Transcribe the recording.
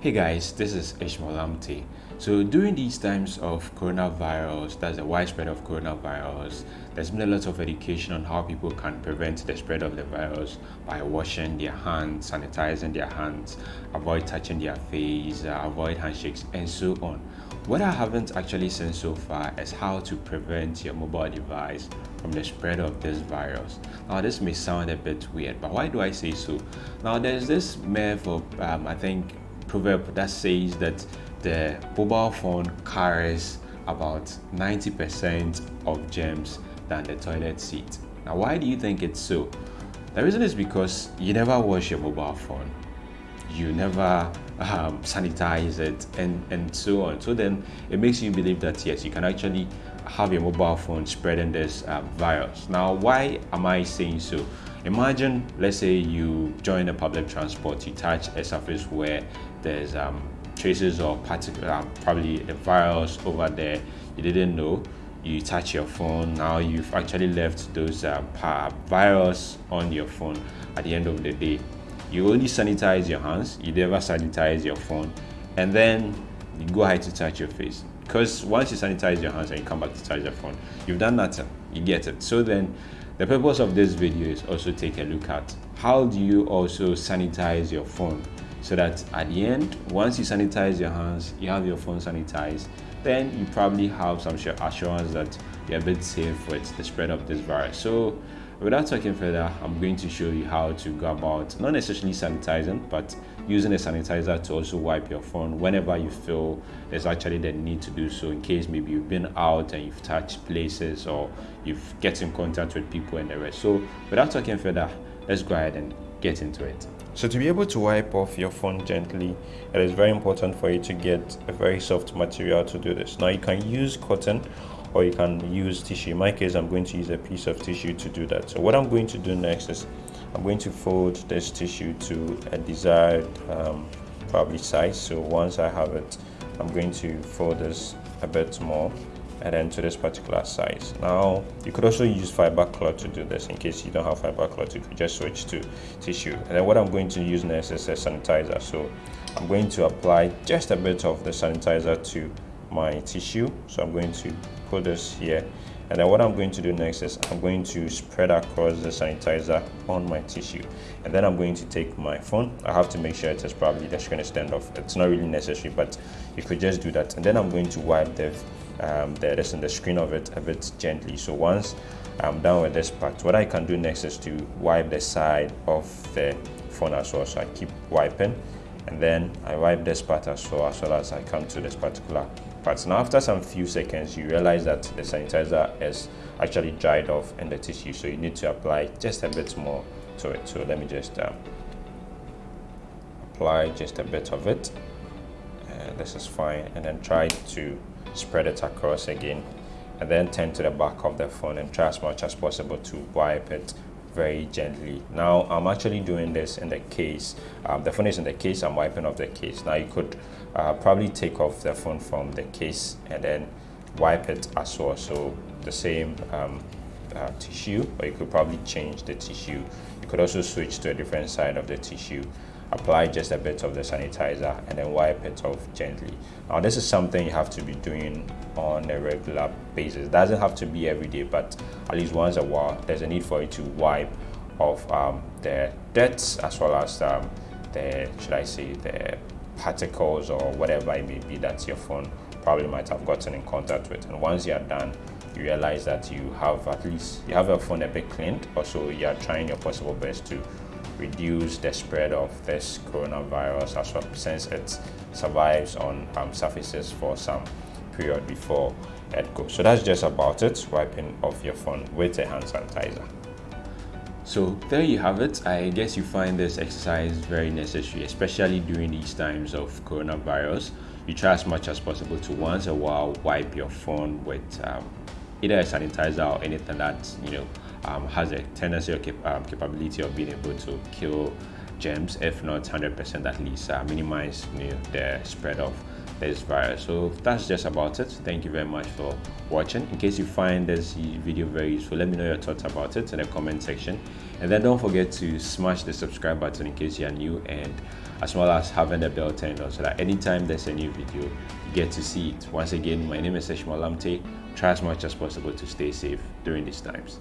Hey guys, this is Ishmael. So during these times of coronavirus, that's the widespread of coronavirus, there's been a lot of education on how people can prevent the spread of the virus by washing their hands, sanitizing their hands, avoid touching their face, uh, avoid handshakes, and so on. What I haven't actually seen so far is how to prevent your mobile device from the spread of this virus. Now, this may sound a bit weird, but why do I say so? Now, there's this myth of, um, I think, proverb that says that the mobile phone carries about 90% of germs than the toilet seat. Now, why do you think it's so? The reason is because you never wash your mobile phone, you never um, sanitize it, and, and so on. So then it makes you believe that yes, you can actually have your mobile phone spreading this uh, virus. Now, why am I saying so? Imagine, let's say you join a public transport, you touch a surface where there's um, traces of particular, um, probably a virus over there you didn't know. You touch your phone, now you've actually left those uh, virus on your phone at the end of the day. You only sanitize your hands, you never sanitize your phone, and then you go ahead to touch your face. Because once you sanitize your hands and you come back to touch your phone, you've done nothing. You get it. So then the purpose of this video is also take a look at how do you also sanitize your phone so that at the end, once you sanitize your hands, you have your phone sanitized, then you probably have some assurance that you're a bit safe with the spread of this virus. So without talking further, I'm going to show you how to go about not necessarily sanitizing, but using a sanitizer to also wipe your phone whenever you feel there's actually the need to do so in case maybe you've been out and you've touched places or you've get in contact with people and the rest. So without talking further, let's go ahead and get into it. So to be able to wipe off your phone gently, it is very important for you to get a very soft material to do this. Now you can use cotton or you can use tissue. In my case, I'm going to use a piece of tissue to do that. So what I'm going to do next is I'm going to fold this tissue to a desired um, probably size. So once I have it, I'm going to fold this a bit more and then to this particular size. Now, you could also use fiber cloth to do this in case you don't have fiber cloth, you could just switch to tissue. And then what I'm going to use next is a sanitizer. So I'm going to apply just a bit of the sanitizer to my tissue. So I'm going to put this here. And then what I'm going to do next is I'm going to spread across the sanitizer on my tissue. And then I'm going to take my phone. I have to make sure it is probably the screen is stand off. It's not really necessary, but you could just do that. And then I'm going to wipe the um, the rest in the screen of it a bit gently. So once I'm done with this part, what I can do next is to wipe the side of the phone as well. So I keep wiping and then I wipe this part as well as well as I come to this particular part. Now after some few seconds, you realize that the sanitizer is actually dried off in the tissue. So you need to apply just a bit more to it. So let me just um, apply just a bit of it. Uh, this is fine. And then try to spread it across again and then turn to the back of the phone and try as much as possible to wipe it very gently. Now i'm actually doing this in the case um, the phone is in the case i'm wiping off the case. Now you could uh, probably take off the phone from the case and then wipe it as well. So the same um, uh, tissue or you could probably change the tissue. You could also switch to a different side of the tissue apply just a bit of the sanitizer and then wipe it off gently. Now this is something you have to be doing on a regular basis. It doesn't have to be every day but at least once a while there's a need for you to wipe off um, the dirt as well as um, the should i say the particles or whatever it may be that your phone probably might have gotten in contact with. And once you're done you realize that you have at least you have your phone a bit cleaned. Also you're trying your possible best to reduce the spread of this coronavirus as well since it survives on um, surfaces for some period before it goes. So that's just about it, wiping off your phone with a hand sanitizer. So there you have it. I guess you find this exercise very necessary, especially during these times of coronavirus. You try as much as possible to once a while wipe your phone with um, either a sanitizer or anything that you know um, has a tendency or cap um, capability of being able to kill germs, if not 100% at least, uh, minimize you know, the spread of this virus. So that's just about it. Thank you very much for watching. In case you find this video very useful let me know your thoughts about it in the comment section. And then don't forget to smash the subscribe button in case you are new and as well as having the bell turned on so that anytime there's a new video you get to see it. Once again my name is Ishmael Lamptey try as much as possible to stay safe during these times